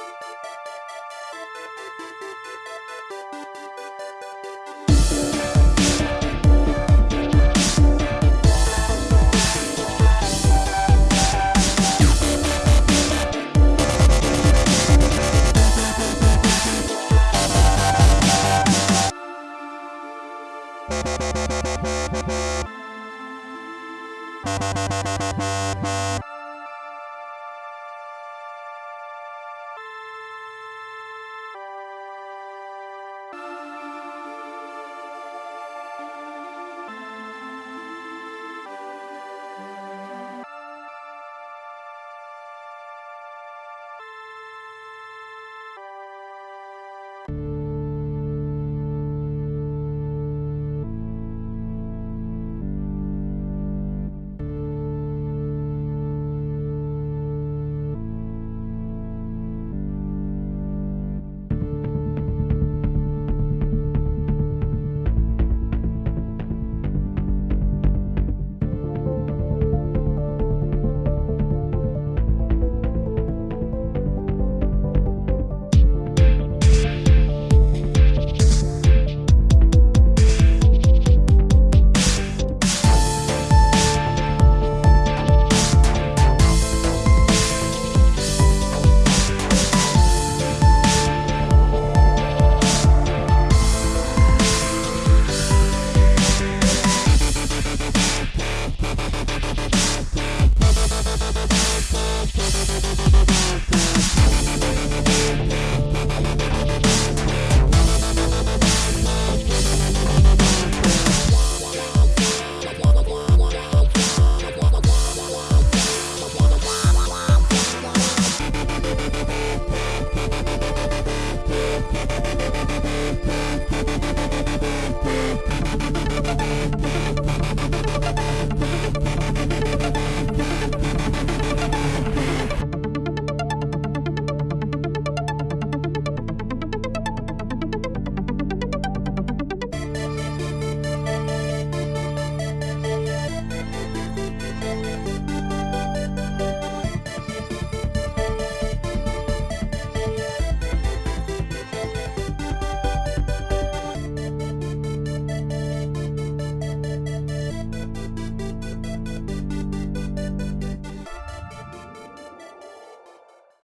We'll be right back.